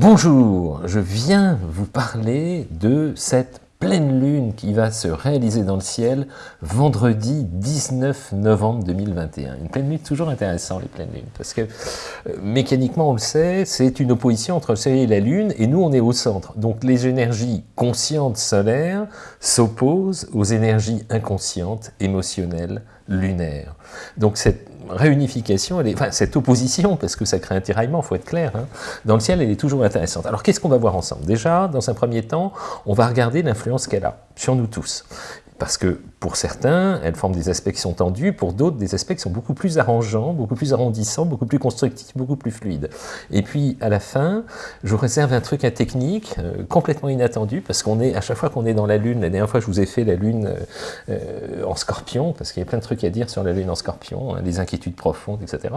Bonjour, je viens vous parler de cette pleine lune qui va se réaliser dans le ciel vendredi 19 novembre 2021. Une pleine lune toujours intéressant les pleines lunes parce que euh, mécaniquement on le sait c'est une opposition entre le soleil et la lune et nous on est au centre donc les énergies conscientes solaires s'opposent aux énergies inconscientes émotionnelles lunaires. Donc cette réunification, cette opposition, parce que ça crée un tiraillement, il faut être clair, hein, dans le ciel, elle est toujours intéressante. Alors qu'est-ce qu'on va voir ensemble? Déjà, dans un premier temps, on va regarder l'influence qu'elle a sur nous tous. Parce que pour certains, elles forment des aspects qui sont tendus, pour d'autres, des aspects qui sont beaucoup plus arrangeants, beaucoup plus arrondissants, beaucoup plus constructifs, beaucoup plus fluides. Et puis, à la fin, je vous réserve un truc à technique, euh, complètement inattendu, parce qu'on est, à chaque fois qu'on est dans la Lune, la dernière fois je vous ai fait la Lune euh, euh, en scorpion, parce qu'il y a plein de trucs à dire sur la Lune en scorpion, hein, les inquiétudes profondes, etc.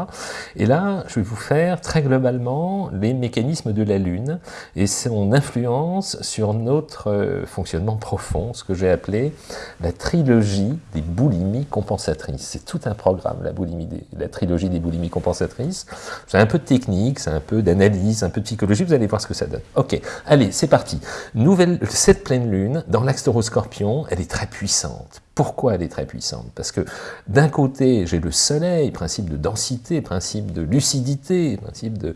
Et là, je vais vous faire très globalement les mécanismes de la Lune et son influence sur notre fonctionnement profond, ce que j'ai appelé la trilogie des boulimies compensatrices. C'est tout un programme, la, boulimie la trilogie des boulimies compensatrices. C'est un peu de technique, c'est un peu d'analyse, un peu de psychologie, vous allez voir ce que ça donne. Ok, allez, c'est parti. Nouvelle, cette pleine lune, dans l'axe taureau-scorpion, elle est très puissante. Pourquoi elle est très puissante? Parce que d'un côté, j'ai le soleil, principe de densité, principe de lucidité, principe de,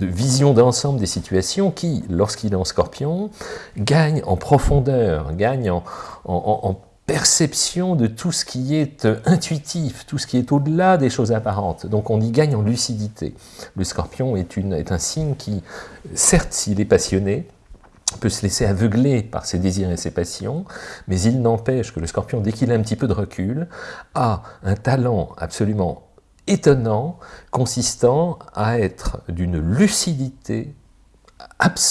vision d'ensemble des situations, qui, lorsqu'il est en scorpion, gagne en profondeur, gagne en, perception de tout ce qui est euh, intuitif, tout ce qui est au-delà des choses apparentes. Donc on y gagne en lucidité. Le scorpion est, est un signe qui, certes s'il est passionné, peut se laisser aveugler par ses désirs et ses passions, mais il n'empêche que le scorpion, dès qu'il a un petit peu de recul, a un talent absolument étonnant, consistant à être d'une lucidité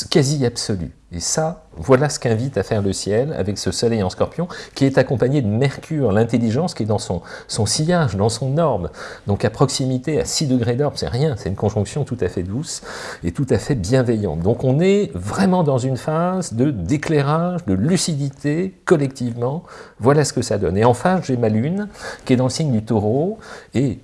quasi absolue. Et ça, voilà ce qu'invite à faire le ciel avec ce soleil en scorpion, qui est accompagné de Mercure, l'intelligence qui est dans son, son sillage, dans son orbe. Donc à proximité, à 6 degrés d'orbe, c'est rien, c'est une conjonction tout à fait douce et tout à fait bienveillante. Donc on est vraiment dans une phase de d'éclairage, de lucidité, collectivement. Voilà ce que ça donne. Et en face, j'ai ma lune, qui est dans le signe du taureau, et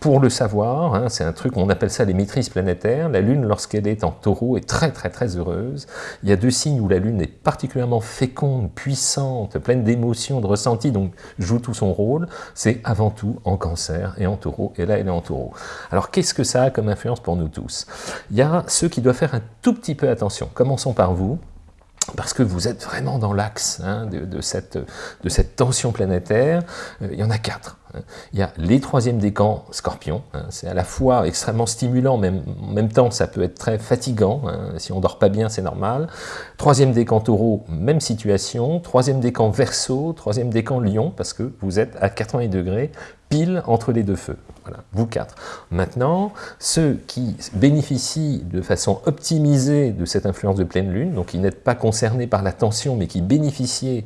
pour le savoir, hein, c'est un truc, on appelle ça les maîtrises planétaires, la Lune, lorsqu'elle est en taureau, est très très très heureuse. Il y a deux signes où la Lune est particulièrement féconde, puissante, pleine d'émotions, de ressentis, donc joue tout son rôle. C'est avant tout en cancer et en taureau, et là elle est en taureau. Alors qu'est-ce que ça a comme influence pour nous tous? Il y a ceux qui doivent faire un tout petit peu attention. Commençons par vous parce que vous êtes vraiment dans l'axe hein, de, cette, tension planétaire. Euh, il y en a quatre. Hein. Il y a les troisièmes décans scorpions, hein. c'est à la fois extrêmement stimulant, mais en même temps ça peut être très fatigant, si on dort pas bien c'est normal. Troisième décan taureau, même situation. Troisième décan verso, troisième décan lion, parce que vous êtes à 80 degrés, pile entre les deux feux. Voilà, vous quatre. Maintenant, ceux qui bénéficient de façon optimisée de cette influence de pleine lune, donc qui n'êtes pas concernés par la tension, mais qui bénéficient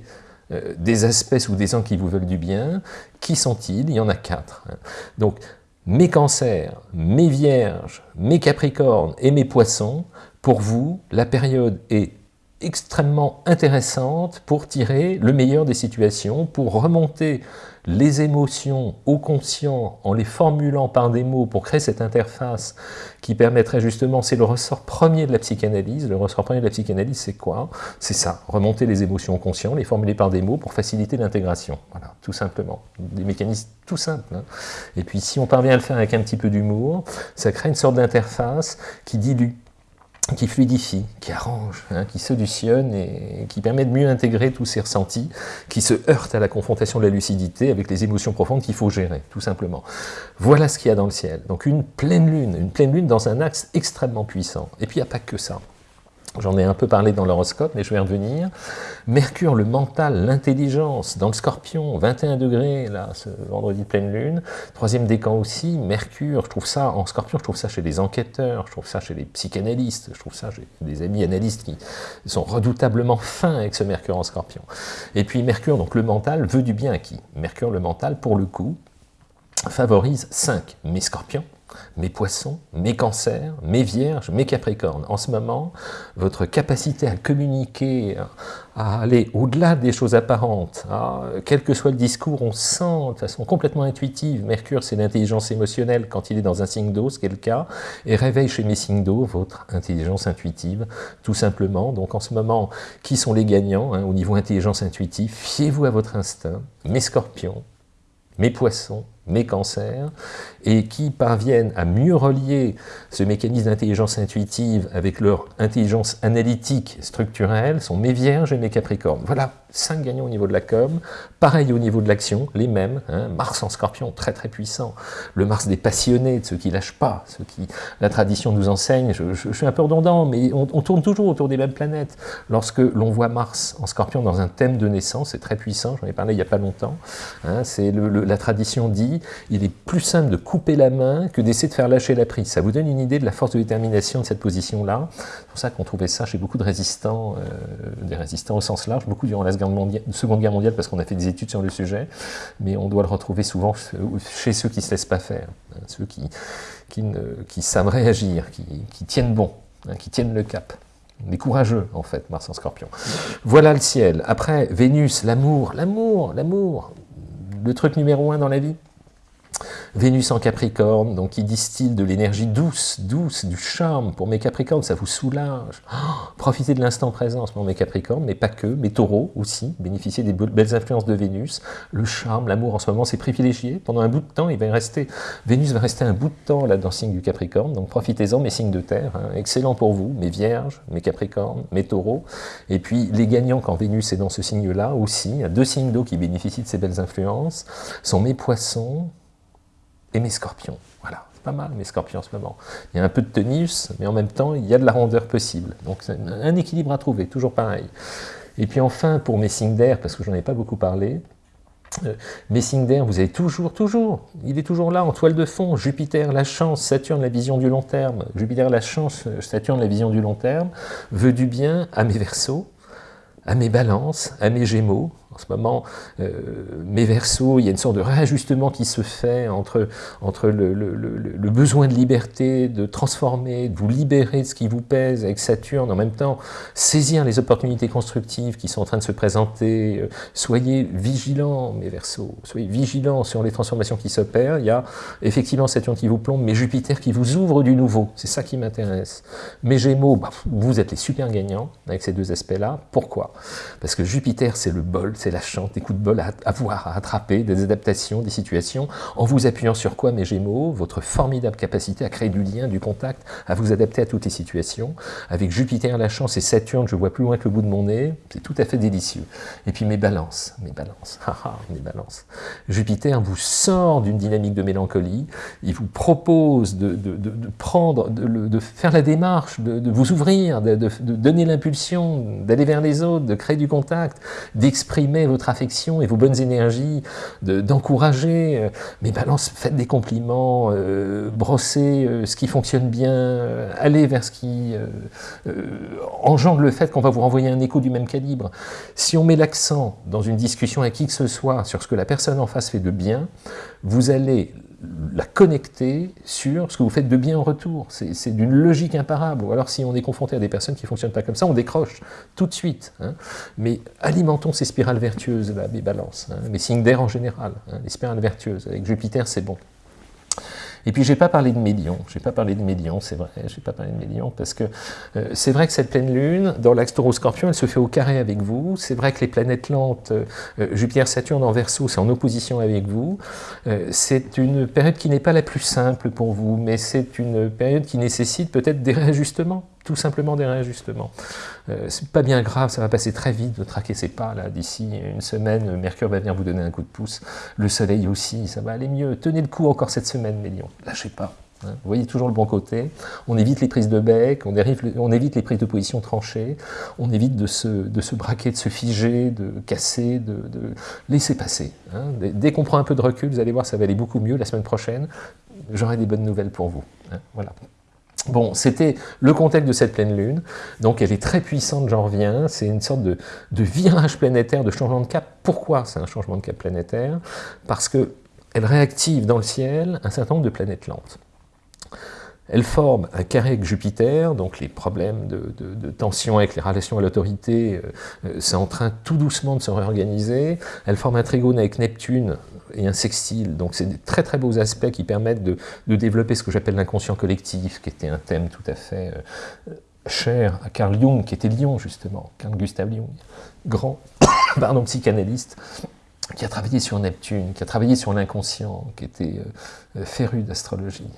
euh, des espèces ou des gens qui vous veulent du bien, qui sont-ils? Il y en a quatre. Hein. Donc, mes cancers, mes vierges, mes capricornes et mes poissons, pour vous, la période est extrêmement intéressante pour tirer le meilleur des situations, pour remonter les émotions au conscient en les formulant par des mots pour créer cette interface qui permettrait justement, c'est le ressort premier de la psychanalyse, le ressort premier de la psychanalyse c'est quoi? C'est ça, remonter les émotions au conscient, les formuler par des mots pour faciliter l'intégration, voilà, tout simplement, des mécanismes tout simples. Hein. Et puis si on parvient à le faire avec un petit peu d'humour, ça crée une sorte d'interface qui dilue qui fluidifie, qui arrange, hein, qui solutionne et qui permet de mieux intégrer tous ces ressentis, qui se heurtent à la confrontation de la lucidité avec les émotions profondes qu'il faut gérer, tout simplement. Voilà ce qu'il y a dans le ciel. Donc une pleine lune, une pleine lune dans un axe extrêmement puissant. Et puis il n'y a pas que ça. J'en ai un peu parlé dans l'horoscope, mais je vais revenir. Mercure, le mental, l'intelligence, dans le scorpion, 21 degrés, là, ce vendredi pleine lune. Troisième décan aussi, Mercure, je trouve ça, en scorpion, je trouve ça chez les enquêteurs, je trouve ça chez les psychanalystes, je trouve ça chez des amis analystes qui sont redoutablement fins avec ce Mercure en scorpion. Et puis Mercure, donc le mental, veut du bien à qui? Mercure, le mental, pour le coup, favorise 5, mes scorpions, mes poissons, mes cancers, mes vierges, mes capricornes. En ce moment, votre capacité à communiquer, à aller au-delà des choses apparentes, quel que soit le discours, on sent de façon complètement intuitive, Mercure c'est l'intelligence émotionnelle quand il est dans un signe d'eau, ce qui est le cas, et réveille chez mes signes d'eau votre intelligence intuitive, tout simplement. Donc en ce moment, qui sont les gagnants hein, au niveau intelligence intuitive? Fiez-vous à votre instinct, mes scorpions, mes poissons, mes cancers, et qui parviennent à mieux relier ce mécanisme d'intelligence intuitive avec leur intelligence analytique structurelle sont mes vierges et mes capricornes. Voilà, cinq gagnants au niveau de la com, pareil au niveau de l'action, les mêmes, hein. Mars en scorpion, très très puissant, le Mars des passionnés, de ceux qui lâchent pas, ceux qui, la tradition nous enseigne, je, suis un peu redondant, mais on, tourne toujours autour des mêmes planètes. Lorsque l'on voit Mars en scorpion dans un thème de naissance, c'est très puissant, j'en ai parlé il n'y a pas longtemps, hein. c'est la tradition dit, il est plus simple de couper la main que d'essayer de faire lâcher la prise. Ça vous donne une idée de la force de détermination de cette position-là. C'est pour ça qu'on trouvait ça chez beaucoup de résistants, euh, des résistants au sens large, beaucoup durant la Seconde Guerre mondiale parce qu'on a fait des études sur le sujet, mais on doit le retrouver souvent chez ceux qui ne se laissent pas faire, hein, ceux qui, qui, savent réagir, qui, tiennent bon, hein, qui tiennent le cap. Des courageux, en fait, Mars en scorpion. Voilà le ciel. Après, Vénus, l'amour, l'amour, l'amour. Le truc numéro un dans la vie, Vénus en Capricorne, donc qui distille de l'énergie douce, douce, du charme pour mes Capricornes, ça vous soulage. Oh, profitez de l'instant présent pour mes Capricornes, mais pas que, mes Taureaux aussi, bénéficiez des belles influences de Vénus. Le charme, l'amour en ce moment, c'est privilégié. Pendant un bout de temps, il va rester, Vénus va rester un bout de temps là dans le signe du Capricorne, donc profitez-en, mes signes de terre. Hein. excellent pour vous, mes Vierges, mes Capricornes, mes Taureaux. Et puis les gagnants quand Vénus est dans ce signe-là aussi, il y a deux signes d'eau qui bénéficient de ces belles influences, sont mes Poissons, et mes scorpions. Voilà, c'est pas mal mes scorpions en ce moment. Il y a un peu de tenus, mais en même temps, il y a de la rondeur possible. Donc c'est un équilibre à trouver, toujours pareil. Et puis enfin, pour mes signes d'air, parce que j'en ai pas beaucoup parlé, euh, mes signes d'air, vous avez toujours, toujours, il est toujours là en toile de fond, Jupiter, la chance, Saturne, la vision du long terme, Jupiter, la chance, Saturne, la vision du long terme, veut du bien à mes versos, à mes balances, à mes gémeaux, en ce moment, euh, mes versos, il y a une sorte de réajustement qui se fait entre, entre le, besoin de liberté, de transformer, de vous libérer de ce qui vous pèse avec Saturne, en même temps saisir les opportunités constructives qui sont en train de se présenter. Euh, soyez vigilants, mes versos, soyez vigilants sur les transformations qui s'opèrent. Il y a effectivement Saturne qui vous plombe, mais Jupiter qui vous ouvre du nouveau. C'est ça qui m'intéresse. Mes Gémeaux, bah, vous êtes les super gagnants avec ces deux aspects-là. Pourquoi? Parce que Jupiter, c'est le bol, c'est la chance, des coups de bol à avoir, à attraper, des adaptations, des situations, en vous appuyant sur quoi, mes Gémeaux? Votre formidable capacité à créer du lien, du contact, à vous adapter à toutes les situations. Avec Jupiter, la chance et Saturne, je vois plus loin que le bout de mon nez, c'est tout à fait délicieux. Et puis mes balances, mes balances, mes balances. Jupiter vous sort d'une dynamique de mélancolie, il vous propose de, prendre, de, faire la démarche, de, vous ouvrir, de, donner l'impulsion, d'aller vers les autres, de créer du contact, d'exprimer votre affection et vos bonnes énergies, d'encourager. Euh, mais balance, faites des compliments, euh, brossez euh, ce qui fonctionne bien, allez vers ce qui engendre le fait qu'on va vous renvoyer un écho du même calibre. Si on met l'accent dans une discussion avec qui que ce soit sur ce que la personne en face fait de bien, vous allez la connecter sur ce que vous faites de bien en retour. C'est d'une logique imparable. Ou alors si on est confronté à des personnes qui ne fonctionnent pas comme ça, on décroche tout de suite. Hein. Mais alimentons ces spirales vertueuses, là, les balances, hein, les signes d'air en général, hein, les spirales vertueuses. Avec Jupiter, c'est bon. Et puis, je n'ai pas parlé de médium, je n'ai pas parlé de médium, c'est vrai, je n'ai pas parlé de médium, parce que euh, c'est vrai que cette pleine lune, dans l'axe taureau-scorpion, elle se fait au carré avec vous, c'est vrai que les planètes lentes, euh, Jupiter-Saturne en verso, c'est en opposition avec vous, euh, c'est une période qui n'est pas la plus simple pour vous, mais c'est une période qui nécessite peut-être des réajustements, tout simplement des réajustements. Euh, c'est pas bien grave, ça va passer très vite, ne traquez pas, là, d'ici une semaine, Mercure va venir vous donner un coup de pouce, le Soleil aussi, ça va aller mieux, tenez le coup encore cette semaine, mes lions, lâchez pas. Hein. Vous voyez toujours le bon côté, on évite les prises de bec, on, évite les prises de position tranchées, on évite de se, de se braquer, de se figer, de casser, de, laisser passer. Hein. Dès qu'on prend un peu de recul, vous allez voir, ça va aller beaucoup mieux la semaine prochaine, j'aurai des bonnes nouvelles pour vous. Hein. Voilà. Bon, c'était le contexte de cette pleine lune, donc elle est très puissante, j'en reviens, c'est une sorte de, virage planétaire, de changement de cap. Pourquoi c'est un changement de cap planétaire? Parce qu'elle réactive dans le ciel un certain nombre de planètes lentes. Elle forme un carré avec Jupiter, donc les problèmes de, tension avec les relations à l'autorité, euh, c'est en train tout doucement de se réorganiser. Elle forme un trigone avec Neptune et un sextile, donc c'est des très très beaux aspects qui permettent de, développer ce que j'appelle l'inconscient collectif, qui était un thème tout à fait cher à Carl Jung, qui était Lyon justement, Carl Gustav Jung, grand pardon, psychanalyste, qui a travaillé sur Neptune, qui a travaillé sur l'inconscient, qui était euh, euh, féru d'astrologie.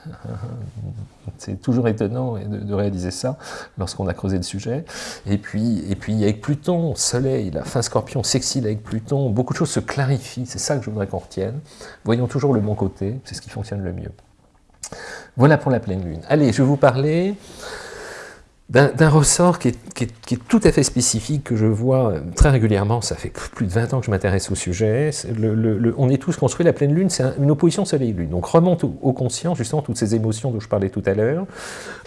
C'est toujours étonnant de, réaliser ça lorsqu'on a creusé le sujet. Et puis, et puis avec Pluton, Soleil, la fin Scorpion sexile avec Pluton, beaucoup de choses se clarifient, c'est ça que je voudrais qu'on retienne. Voyons toujours le bon côté, c'est ce qui fonctionne le mieux. Voilà pour la pleine lune. Allez, je vais vous parler d'un ressort qui est, tout à fait spécifique, que je vois très régulièrement, ça fait plus de 20 ans que je m'intéresse au sujet, on est tous construits, la pleine lune, c'est une opposition soleil-lune, donc remonte au, conscient, justement, toutes ces émotions dont je parlais tout à l'heure,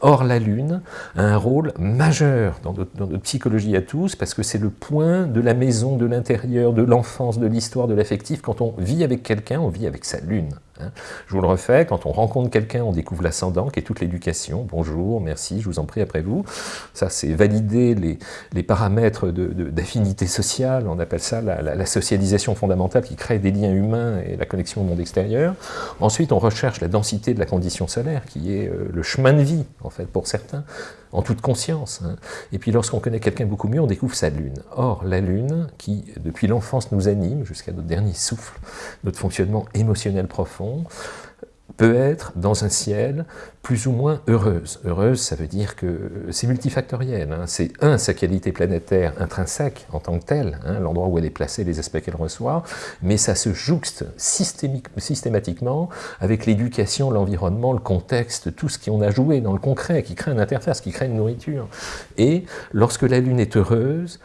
or la lune a un rôle majeur dans dans notre psychologie à tous, parce que c'est le point de la maison, de l'intérieur, de l'enfance, de l'histoire, de l'affectif, quand on vit avec quelqu'un, on vit avec sa lune. Hein. Je vous le refais, quand on rencontre quelqu'un, on découvre l'ascendant, qui est toute l'éducation. Bonjour, merci, je vous en prie, après vous. Ça, c'est valider les, paramètres d'affinité sociale, on appelle ça la, socialisation fondamentale qui crée des liens humains et la connexion au monde extérieur. Ensuite, on recherche la densité de la condition solaire, qui est euh, le chemin de vie, en fait, pour certains en toute conscience. Hein. Et puis lorsqu'on connaît quelqu'un beaucoup mieux, on découvre sa lune. Or, la lune, qui depuis l'enfance nous anime jusqu'à notre dernier souffle, notre fonctionnement émotionnel profond, peut être dans un ciel plus ou moins heureuse. Heureuse, ça veut dire que c'est multifactoriel. Hein. C'est un, sa qualité planétaire intrinsèque en tant que telle, hein, l'endroit où elle est placée, les aspects qu'elle reçoit, mais ça se jouxte systématiquement avec l'éducation, l'environnement, le contexte, tout ce qu'on a joué dans le concret, qui crée une interface, qui crée une nourriture. Et lorsque la Lune est heureuse,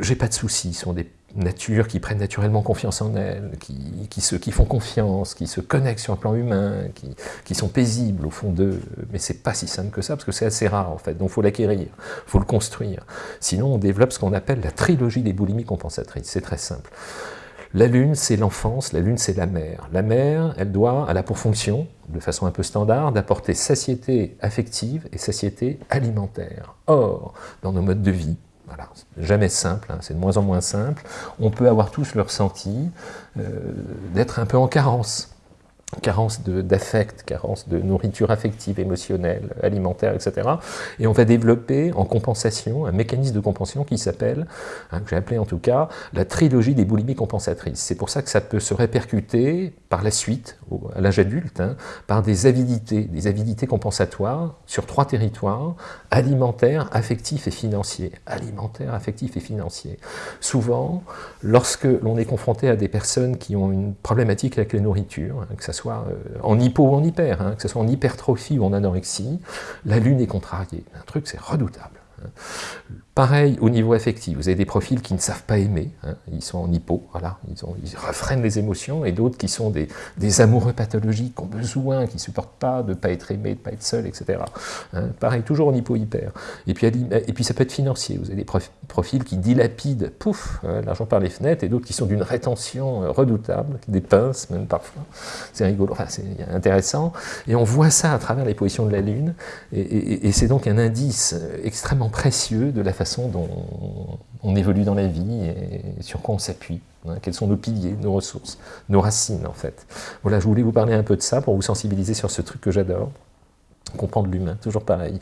j'ai pas de soucis, sont des nature, qui prennent naturellement confiance en elles, qui, se, qui font confiance, qui se connectent sur un plan humain, qui, qui sont paisibles au fond d'eux. Mais c'est pas si simple que ça, parce que c'est assez rare en fait. Donc faut l'acquérir, faut le construire. Sinon on développe ce qu'on appelle la trilogie des boulimies compensatrices. C'est très simple. La lune, c'est l'enfance, la lune, c'est la mère. La mère, elle doit, elle a pour fonction, de façon un peu standard, d'apporter satiété affective et satiété alimentaire. Or, dans nos modes de vie, voilà, jamais simple, hein, c'est de moins en moins simple. On peut avoir tous le ressenti euh, d'être un peu en carence carence d'affect, carence de nourriture affective, émotionnelle, alimentaire, etc. Et on va développer en compensation un mécanisme de compensation qui s'appelle, hein, que j'ai appelé en tout cas, la trilogie des boulimies compensatrices. C'est pour ça que ça peut se répercuter par la suite, à l'âge adulte, hein, par des avidités, des avidités compensatoires sur trois territoires, alimentaire, affectif et financier. Alimentaire, affectif et financier. Souvent, lorsque l'on est confronté à des personnes qui ont une problématique avec la nourriture, hein, que ça soit soit euh, en hypo ou en hyper, hein, que ce soit en hypertrophie ou en anorexie, la lune est contrariée. Un truc, c'est redoutable. Pareil au niveau affectif, vous avez des profils qui ne savent pas aimer, hein. ils sont en hypo, voilà, ils, ont, ils refreinent les émotions, et d'autres qui sont des, des, amoureux pathologiques, qui ont besoin, qui ne supportent pas de ne pas être aimés, de ne pas être seuls, etc. Hein. pareil, toujours en hypo-hyper. Et puis, ça peut être financier, vous avez des profils qui dilapident, pouf, hein, l'argent par les fenêtres, et d'autres qui sont d'une rétention euh, redoutable, qui dépince même parfois. C'est rigolo, enfin, c'est intéressant. Et on voit ça à travers les positions de la Lune, et, et c'est donc un indice euh, extrêmement précieux de la façon dont on évolue dans la vie et sur quoi on s'appuie. Hein, quels sont nos piliers, nos ressources, nos racines en fait. Voilà, je voulais vous parler un peu de ça pour vous sensibiliser sur ce truc que j'adore, comprendre l'humain, toujours pareil.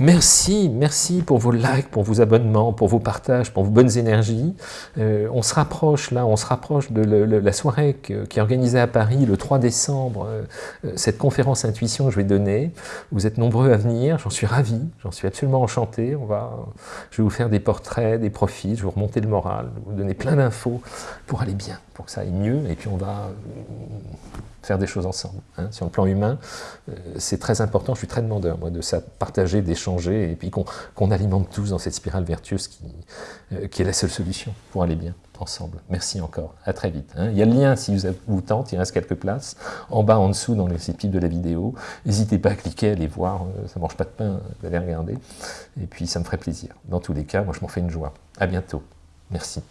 Merci, merci pour vos likes, pour vos abonnements, pour vos partages, pour vos bonnes énergies. Euh, on se rapproche là, on se rapproche de la soirée qui est organisée à Paris le 3 décembre, euh, euh, cette conférence intuition que je vais donner. Vous êtes nombreux à venir, j'en suis ravi, j'en suis absolument enchanté. On va, je vais vous faire des portraits, des profils, je vais vous remonter le moral, vous donner plein d'infos pour aller bien, pour que ça aille mieux, et puis on va faire des choses ensemble. Hein. Sur le plan humain, euh, c'est très important, je suis très demandeur, moi, de ça, partager, d'échanger, et puis qu'on alimente tous dans cette spirale vertueuse qui, euh, qui est la seule solution pour aller bien ensemble. Merci encore, à très vite. Hein. Il y a le lien si vous, vous tente, il reste quelques places, en bas, en dessous, dans les descriptif de la vidéo. N'hésitez pas à cliquer, à aller voir, euh, ça ne mange pas de pain d'aller regarder, et puis ça me ferait plaisir. Dans tous les cas, moi je m'en fais une joie. À bientôt, merci.